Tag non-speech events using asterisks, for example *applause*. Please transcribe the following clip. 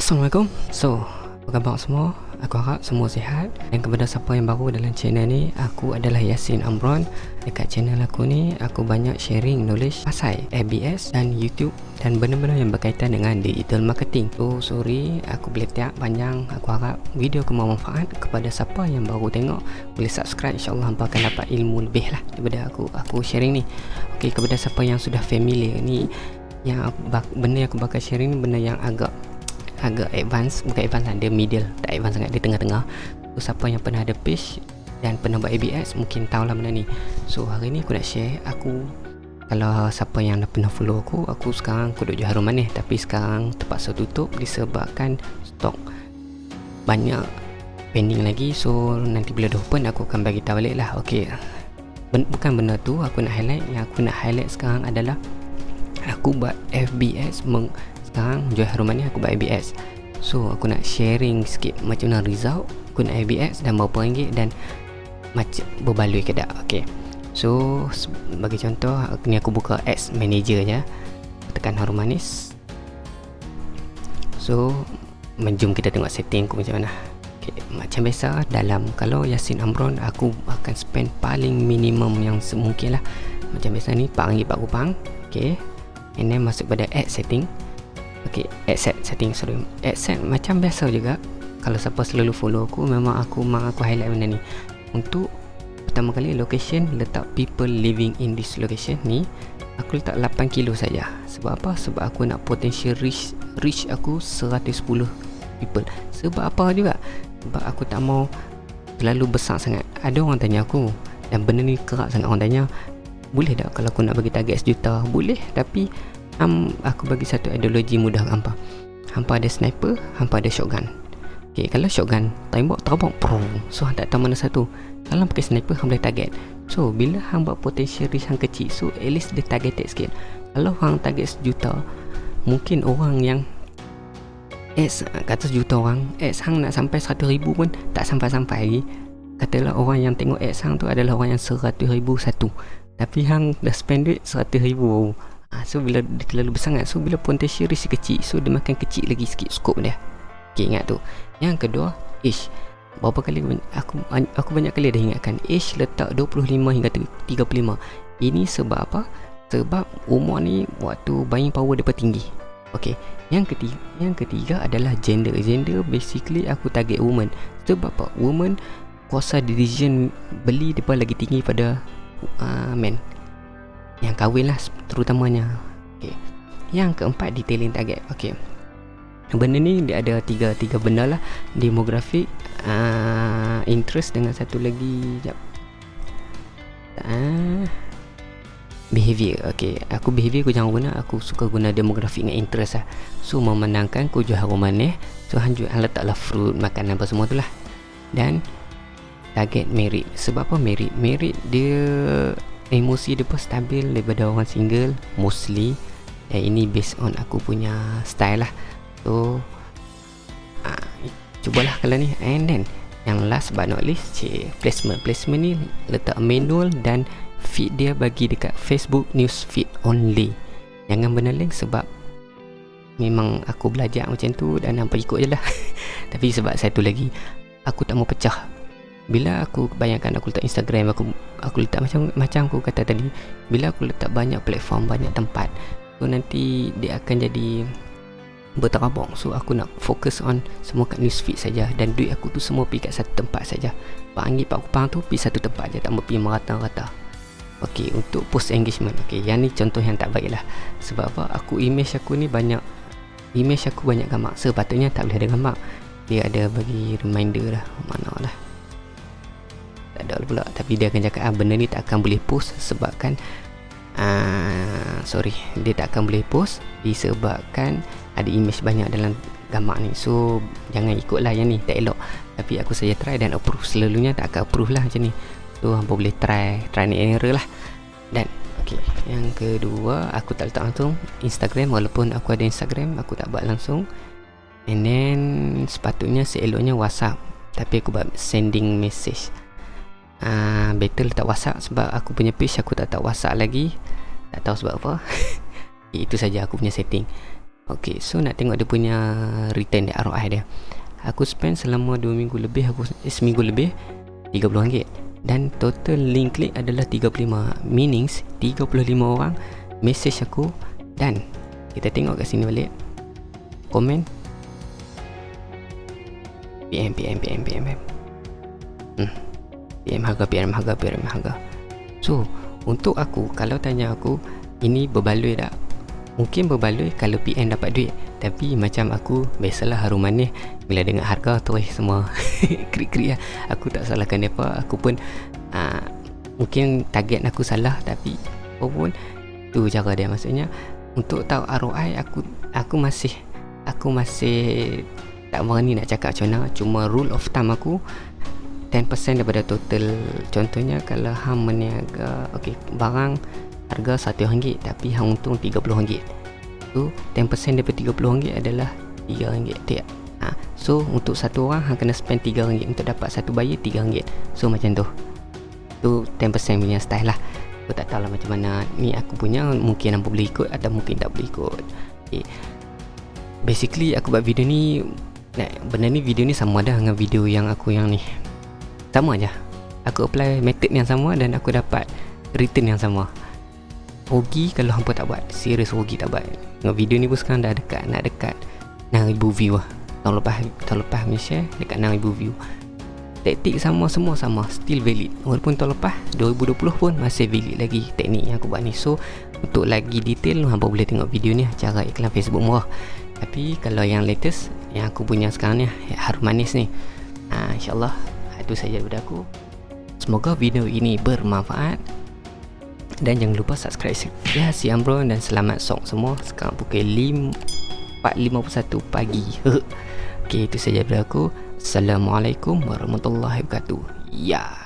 Assalamualaikum. So, apa khabar semua? Aku harap semua sihat. Dan kepada siapa yang baru dalam channel ni Aku adalah Yasin Amron. Dekat channel aku ni Aku banyak sharing knowledge Pasal ABS dan YouTube Dan benda-benda yang berkaitan dengan digital marketing. So, sorry Aku boleh tiap panjang. Aku harap video aku bermanfaat. Kepada siapa yang baru tengok Boleh subscribe. InsyaAllah hampa akan dapat ilmu lebih lah Daripada aku Aku sharing ni. Okay, kepada siapa yang sudah familiar ni yang benda yang aku bakal sharing ni benda yang agak agak advance bukan advance lah dia middle tak advance sangat dia tengah-tengah. So siapa yang pernah ada page dan pernah buat ABS mungkin tahu lah benda ni. So hari ni aku nak share aku kalau siapa yang dah pernah follow aku aku sekarang aku duduk harum manis tapi sekarang terpaksa tutup disebabkan stok banyak pending lagi. So nanti bila dah open aku akan bagi tahu balik lah. Ok ben, bukan benda tu aku nak highlight. Yang aku nak highlight sekarang adalah aku buat FBS meng, sekarang jual harum manis aku buat ABS so aku nak sharing sikit macam mana result guna ABS dan berapa ringgit dan macam berbaloi ke tak ok so bagi contoh ni aku buka ads manager je tekan harum manis so menjum kita tengok setting aku macam mana. Okay. macam biasa dalam kalau Yasin Amron aku akan spend paling minimum yang semungkin lah. Macam biasa ni 4 ringgit 4 kupang ok and then masuk pada ad setting Ok, add set setting sorry set macam biasa juga Kalau siapa selalu follow aku Memang aku memang aku highlight benda ni Untuk pertama kali location Letak people living in this location ni Aku letak 8 kilo saja. Sebab apa? Sebab aku nak potential reach Reach aku 110 people Sebab apa juga? Sebab aku tak mau Terlalu besar sangat Ada orang tanya aku Dan benda ni kerak sangat orang tanya Boleh tak kalau aku nak bagi target sejuta? Boleh Tapi um, aku bagi satu ideologi mudah hampa. Hampa ada sniper hampa ada shotgun. Ok kalau shotgun tembak terbang prong so tak tahu mana satu. Kalau pakai sniper hampa boleh target. So bila hampa potential risk yang kecil so at least dia targeted sikit. Kalau hang target sejuta mungkin orang yang X kata sejuta orang X hang nak sampai seratus ribu pun tak sampai-sampai lagi. Katalah orang yang tengok X hang tu adalah orang yang seratus ribu satu. Tapi hang dah spend duit seratus ribu ha, So bila dia terlalu besar kan So bila potential risk kecil So dia makan kecil lagi sikit scope dia. Okay ingat tu. Yang kedua Age Berapa kali aku aku banyak kali dah ingatkan Age letak 25 hingga 35 Ini sebab apa? Sebab umur ni Waktu buying power dia tinggi Okay Yang ketiga Yang ketiga adalah gender. Gender basically aku target woman. Sebab apa? Woman Kuasa decision Beli dia lagi tinggi pada uh, Men yang kahwin lah terutamanya. Okay. yang keempat detailing target. Okay. benda ni dia ada tiga tiga benda lah. Demografik uh, interest dengan satu lagi jap. Uh, behavior. Okay. aku behavior aku jangan guna. Aku suka guna demografik dengan interest lah. So memenangkan aku jual harum manis. So hanjur letaklah fruit makanan apa semua tu lah. Dan target merit. Sebab apa merit? Merit dia emosi dia pun stabil daripada orang single mostly. Dan ini based on aku punya style lah. So uh, cubalah kalau ni. And then yang last but not least cik, placement. Placement ni letak manual dan feed dia bagi dekat Facebook news feed only. Jangan benda link sebab memang aku belajar macam tu dan nampak ikut je lah. *laughs* Tapi sebab satu lagi aku tak mau pecah bila aku bayangkan aku letak Instagram aku aku letak macam macam aku kata tadi bila aku letak banyak platform banyak tempat so nanti dia akan jadi berterabung so aku nak fokus on semua kat newsfeed saja dan duit aku tu semua pergi kat satu tempat saja. Panggil pak kupang tu pergi satu tempat je tak pergi merata-rata. Ok untuk post engagement ok yang ni contoh yang tak baik lah sebab apa? Aku image aku ni banyak image aku banyak gambar sepatutnya tak boleh ada gambar dia ada bagi reminder lah mana lah ada pula. Tapi dia akan cakap ah, benda ni tak akan boleh post sebabkan ah, sorry dia tak akan boleh post disebabkan ada image banyak dalam gambar ni. So jangan ikutlah yang ni tak elok. Tapi aku saja try dan approve. Selalunya tak akan approve lah macam ni. So hampa boleh try try ni error lah. Dan ok yang kedua aku tak letak langsung Instagram. Walaupun aku ada Instagram aku tak buat langsung. And then sepatutnya seeloknya WhatsApp. Tapi aku buat sending message uh, better letak whatsapp sebab aku punya page aku tak tak whatsapp lagi. Tak tahu sebab apa. *laughs* Itu saja aku punya setting. Okay so nak tengok dia punya return dia ROI dia. Aku spend selama 2 minggu lebih aku eh, Seminggu lebih RM30 Dan total link click adalah 35 Meanings 35 orang Message aku. Dan Kita tengok kat sini balik. Komen. PM PM PM PM PM hmm. PM harga PM harga PM harga. So Untuk aku Kalau tanya aku Ini berbaloi tak? Mungkin berbaloi Kalau PM dapat duit. Tapi macam aku Biasalah harum manis. Bila dengar harga tu eh semua *laughs* Krik-krik lah. Aku tak salahkan apa Aku pun uh, Mungkin target aku salah. Tapi Apa Tu cara dia. Maksudnya Untuk tahu ROI Aku Aku masih Aku masih Tak berani nak cakap macam mana. Cuma rule of thumb aku 10% daripada total. Contohnya Kalau hang meniaga Okay Barang Harga RM1 Tapi hang untung RM30 tu 10% daripada RM30 adalah RM3 tiap. Ha. so untuk satu orang hang kena spend RM3 untuk dapat satu buyer RM3 so macam tu. Tu 10% punya style lah. Aku tak tahu lah macam mana. Ni aku punya mungkin hampa boleh ikut atau mungkin tak boleh ikut. Okay. basically aku buat video ni benda ni video ni sama dah dengan video yang aku yang ni sama aja aku apply method yang sama dan aku dapat return yang sama. Ogi kalau hampa tak buat Serius Ogi tak buat. Dengan video ni pun sekarang dah dekat Nak dekat 6,000 view lah. Tahun lepas Tahun lepas punya share Dekat 6,000 view. Taktik sama semua sama Still valid. Walaupun tahun lepas 2020 pun Masih valid lagi Teknik yang aku buat ni. So Untuk lagi detail Hampa boleh tengok video ni Cara iklan Facebook murah. Tapi Kalau yang latest Yang aku punya sekarang ni Harum manis ni ha, InsyaAllah Itu saja daripada aku. Semoga video ini bermanfaat. Dan jangan lupa subscribe ya si Ambro dan selamat song semua. Sekarang pukul 4.51 pagi. *laughs* Ok itu saja dari aku. Assalamualaikum warahmatullahi wabarakatuh. Ya